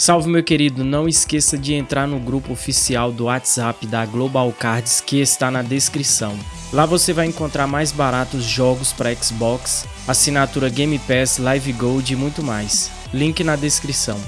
Salve meu querido, não esqueça de entrar no grupo oficial do WhatsApp da Global Cards que está na descrição. Lá você vai encontrar mais baratos jogos para Xbox, assinatura Game Pass, Live Gold e muito mais. Link na descrição.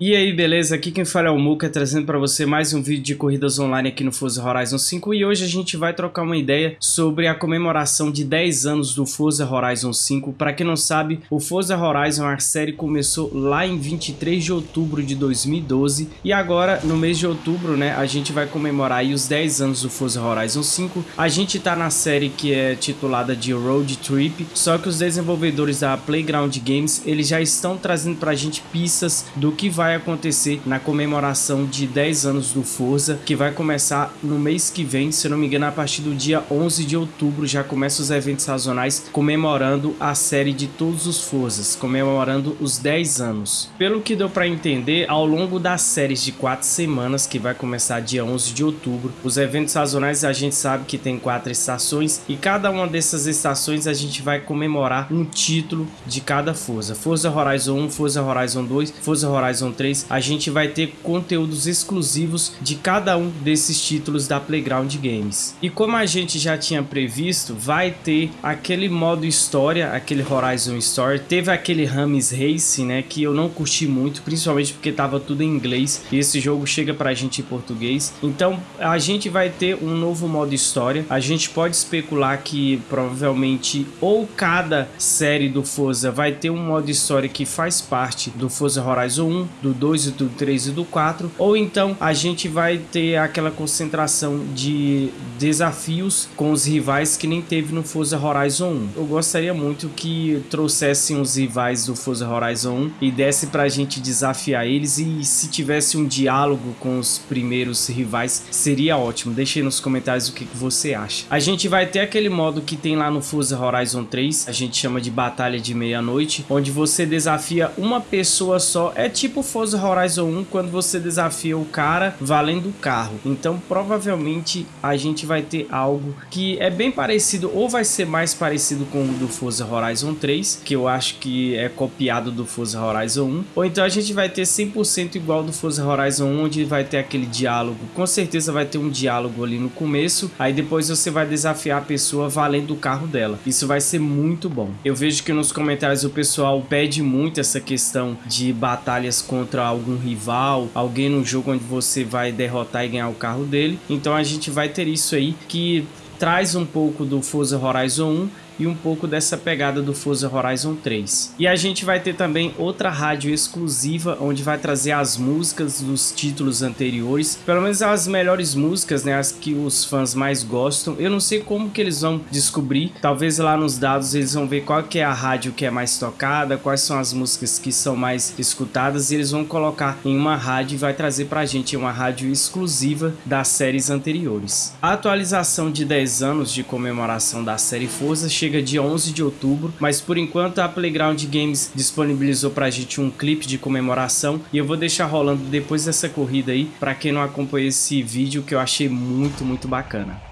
E aí, beleza? Aqui quem fala é o Muka, trazendo para você mais um vídeo de corridas online aqui no Forza Horizon 5 e hoje a gente vai trocar uma ideia sobre a comemoração de 10 anos do Forza Horizon 5. Para quem não sabe, o Forza Horizon, a série começou lá em 23 de outubro de 2012 e agora, no mês de outubro, né, a gente vai comemorar os 10 anos do Forza Horizon 5. A gente tá na série que é titulada de Road Trip, só que os desenvolvedores da Playground Games, eles já estão trazendo pra gente pistas do que vai vai acontecer na comemoração de 10 anos do Forza, que vai começar no mês que vem, se não me engano, a partir do dia 11 de outubro já começam os eventos sazonais comemorando a série de todos os Forzas, comemorando os 10 anos. Pelo que deu para entender, ao longo das séries de 4 semanas, que vai começar dia 11 de outubro, os eventos sazonais a gente sabe que tem quatro estações e cada uma dessas estações a gente vai comemorar um título de cada Forza. Forza Horizon 1, Forza Horizon 2, Forza Horizon 3, 3, a gente vai ter conteúdos exclusivos de cada um desses títulos da Playground Games. E como a gente já tinha previsto, vai ter aquele modo história, aquele Horizon Story, teve aquele Rames Race, né, que eu não curti muito, principalmente porque tava tudo em inglês e esse jogo chega pra gente em português. Então a gente vai ter um novo modo história. A gente pode especular que provavelmente ou cada série do Forza vai ter um modo história que faz parte do Forza Horizon 1, do do 2 e do 3 e do 4, ou então a gente vai ter aquela concentração de desafios com os rivais que nem teve no Forza Horizon 1. Eu gostaria muito que trouxessem os rivais do Forza Horizon 1 e desse pra gente desafiar eles e se tivesse um diálogo com os primeiros rivais seria ótimo. Deixe aí nos comentários o que, que você acha. A gente vai ter aquele modo que tem lá no Forza Horizon 3, a gente chama de Batalha de Meia-Noite, onde você desafia uma pessoa só, é tipo Forza Horizon 1 quando você desafia o cara valendo o carro. Então provavelmente a gente vai ter algo que é bem parecido ou vai ser mais parecido com o do Forza Horizon 3, que eu acho que é copiado do Forza Horizon 1, ou então a gente vai ter 100% igual do Forza Horizon 1, onde vai ter aquele diálogo. Com certeza vai ter um diálogo ali no começo, aí depois você vai desafiar a pessoa valendo o carro dela. Isso vai ser muito bom. Eu vejo que nos comentários o pessoal pede muito essa questão de batalhas contra contra algum rival, alguém no jogo onde você vai derrotar e ganhar o carro dele. Então a gente vai ter isso aí que traz um pouco do Forza Horizon 1 e um pouco dessa pegada do Forza Horizon 3. E a gente vai ter também outra rádio exclusiva, onde vai trazer as músicas dos títulos anteriores, pelo menos as melhores músicas, né, as que os fãs mais gostam. Eu não sei como que eles vão descobrir, talvez lá nos dados eles vão ver qual que é a rádio que é mais tocada, quais são as músicas que são mais escutadas e eles vão colocar em uma rádio e vai trazer pra gente uma rádio exclusiva das séries anteriores. A atualização de 10 anos de comemoração da série Forza chega dia 11 de outubro, mas por enquanto a Playground Games disponibilizou pra gente um clipe de comemoração e eu vou deixar rolando depois dessa corrida aí, pra quem não acompanhou esse vídeo que eu achei muito, muito bacana.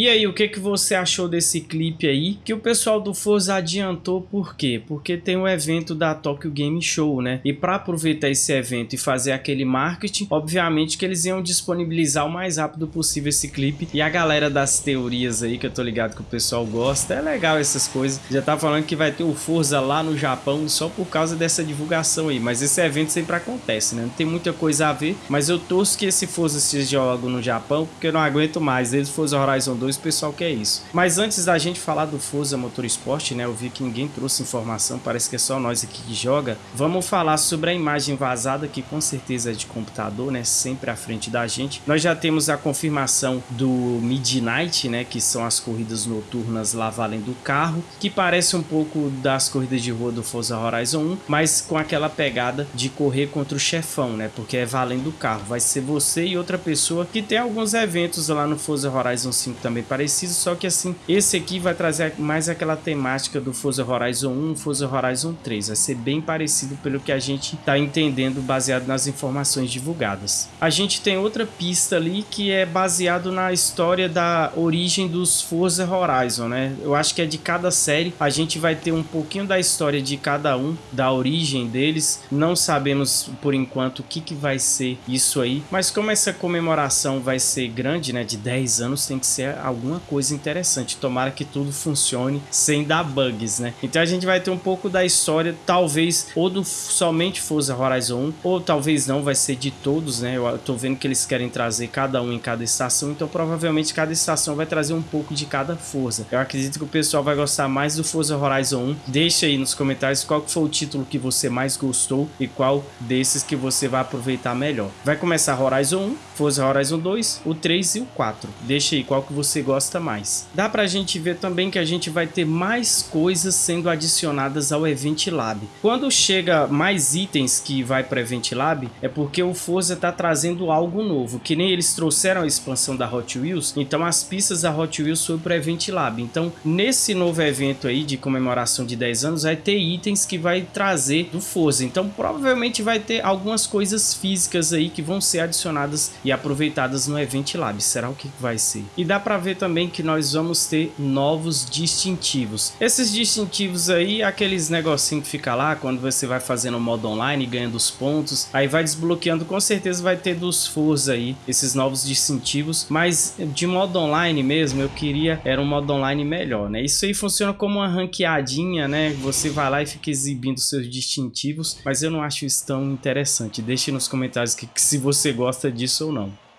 E aí, o que, que você achou desse clipe aí? Que o pessoal do Forza adiantou por quê? Porque tem o um evento da Tokyo Game Show, né? E para aproveitar esse evento e fazer aquele marketing, obviamente que eles iam disponibilizar o mais rápido possível esse clipe. E a galera das teorias aí, que eu tô ligado que o pessoal gosta, é legal essas coisas. Já tá falando que vai ter o Forza lá no Japão só por causa dessa divulgação aí. Mas esse evento sempre acontece, né? Não tem muita coisa a ver, mas eu torço que esse Forza seja logo no Japão, porque eu não aguento mais. Desde Forza Horizon 2, o pessoal quer isso. Mas antes da gente falar do Forza Motorsport, né, eu vi que ninguém trouxe informação, parece que é só nós aqui que joga. Vamos falar sobre a imagem vazada, que com certeza é de computador, né, sempre à frente da gente. Nós já temos a confirmação do Midnight, né, que são as corridas noturnas lá valendo o carro, que parece um pouco das corridas de rua do Forza Horizon 1, mas com aquela pegada de correr contra o chefão, né, porque é valendo o carro. Vai ser você e outra pessoa que tem alguns eventos lá no Forza Horizon 5 também parecido, só que assim, esse aqui vai trazer mais aquela temática do Forza Horizon 1, Forza Horizon 3. Vai ser bem parecido pelo que a gente está entendendo baseado nas informações divulgadas. A gente tem outra pista ali que é baseado na história da origem dos Forza Horizon, né? Eu acho que é de cada série, a gente vai ter um pouquinho da história de cada um, da origem deles. Não sabemos por enquanto o que, que vai ser isso aí, mas como essa comemoração vai ser grande, né, de 10 anos, tem que ser alguma coisa interessante. Tomara que tudo funcione sem dar bugs, né? Então a gente vai ter um pouco da história, talvez, ou do somente Forza Horizon 1, ou talvez não, vai ser de todos, né? Eu tô vendo que eles querem trazer cada um em cada estação, então provavelmente cada estação vai trazer um pouco de cada Forza. Eu acredito que o pessoal vai gostar mais do Forza Horizon 1. Deixa aí nos comentários qual foi o título que você mais gostou e qual desses que você vai aproveitar melhor. Vai começar Horizon 1, Forza Horizon 2, o 3 e o 4. Deixa aí qual que você gosta gosta mais. Dá pra gente ver também que a gente vai ter mais coisas sendo adicionadas ao Event Lab. Quando chega mais itens que vai para Event Lab, é porque o Forza tá trazendo algo novo, que nem eles trouxeram a expansão da Hot Wheels, então as pistas da Hot Wheels foi para Event Lab. Então, nesse novo evento aí de comemoração de 10 anos, vai ter itens que vai trazer do Forza. Então, provavelmente vai ter algumas coisas físicas aí que vão ser adicionadas e aproveitadas no Event Lab. Será o que vai ser? E dá para ver também que nós vamos ter novos distintivos. Esses distintivos aí, aqueles negocinho que fica lá quando você vai fazendo o modo online, ganhando os pontos, aí vai desbloqueando, com certeza vai ter dos Forza aí, esses novos distintivos, mas de modo online mesmo, eu queria era um modo online melhor, né? Isso aí funciona como uma ranqueadinha, né? Você vai lá e fica exibindo seus distintivos, mas eu não acho isso tão interessante. Deixe nos comentários que, que se você gosta disso ou não.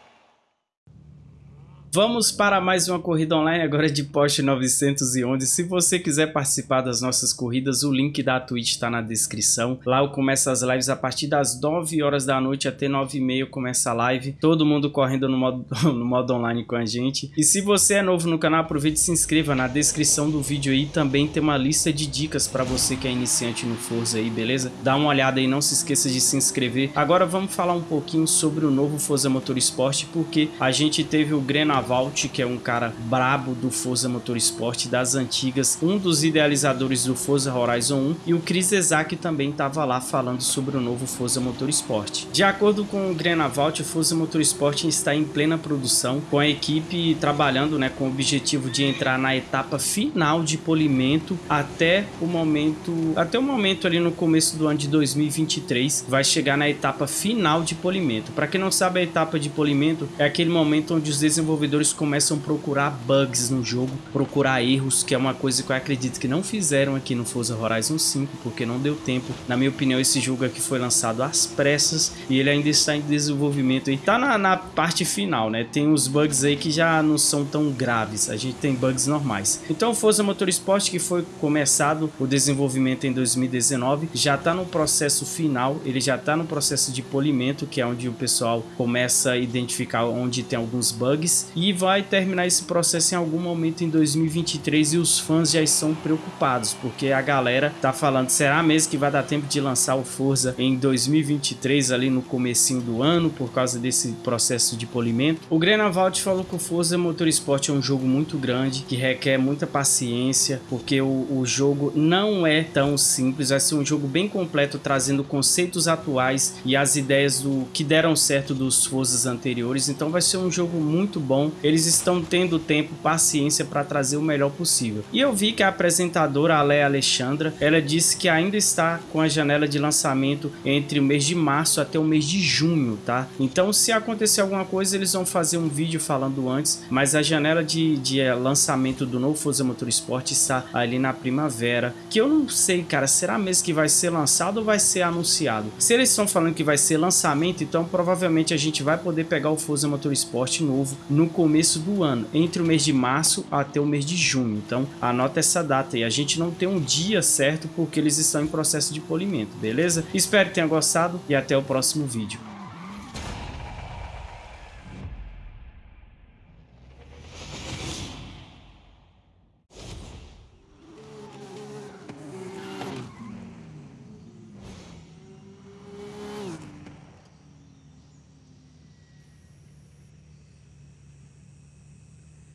Vamos para mais uma corrida online agora de Porsche 911. Se você quiser participar das nossas corridas, o link da Twitch está na descrição. Lá eu começo as lives a partir das 9 horas da noite até 9 e meia começa a live. Todo mundo correndo no modo, no modo online com a gente. E se você é novo no canal, aproveite e se inscreva. Na descrição do vídeo aí também tem uma lista de dicas para você que é iniciante no Forza aí, beleza? Dá uma olhada aí, não se esqueça de se inscrever. Agora vamos falar um pouquinho sobre o novo Forza Motorsport, porque a gente teve o Grena Valt, que é um cara brabo do Forza Motorsport das antigas, um dos idealizadores do Forza Horizon 1, e o Chris Ezak também estava lá falando sobre o novo Forza Motorsport. De acordo com o Grenavalt, o Forza Motorsport está em plena produção, com a equipe trabalhando né, com o objetivo de entrar na etapa final de polimento até o momento, até o momento ali no começo do ano de 2023, vai chegar na etapa final de polimento. Para quem não sabe, a etapa de polimento é aquele momento onde os desenvolvedores desenvolvedores começam a procurar bugs no jogo, procurar erros, que é uma coisa que eu acredito que não fizeram aqui no Forza Horizon 5, porque não deu tempo. Na minha opinião, esse jogo aqui foi lançado às pressas e ele ainda está em desenvolvimento e tá na, na parte final, né? Tem uns bugs aí que já não são tão graves, a gente tem bugs normais. Então Forza Motorsport, que foi começado o desenvolvimento em 2019, já está no processo final, ele já está no processo de polimento, que é onde o pessoal começa a identificar onde tem alguns bugs e vai terminar esse processo em algum momento em 2023 e os fãs já estão preocupados, porque a galera tá falando, será mesmo que vai dar tempo de lançar o Forza em 2023 ali no comecinho do ano por causa desse processo de polimento? O Grenavalt falou que o Forza Motorsport é um jogo muito grande, que requer muita paciência, porque o, o jogo não é tão simples, vai ser um jogo bem completo, trazendo conceitos atuais e as ideias do que deram certo dos Forzas anteriores, então vai ser um jogo muito bom Eles estão tendo tempo, paciência para trazer o melhor possível. E eu vi que a apresentadora Ale Alexandra, ela disse que ainda está com a janela de lançamento entre o mês de março até o mês de junho, tá? Então se acontecer alguma coisa, eles vão fazer um vídeo falando antes, mas a janela de, de eh, lançamento do novo Forza Motorsport está ali na primavera, que eu não sei, cara, será mesmo que vai ser lançado ou vai ser anunciado? Se eles estão falando que vai ser lançamento, então provavelmente a gente vai poder pegar o Forza Motorsport novo no começo do ano, entre o mês de março até o mês de junho. Então anota essa data e a gente não tem um dia certo porque eles estão em processo de polimento, beleza? Espero que tenha gostado e até o próximo vídeo.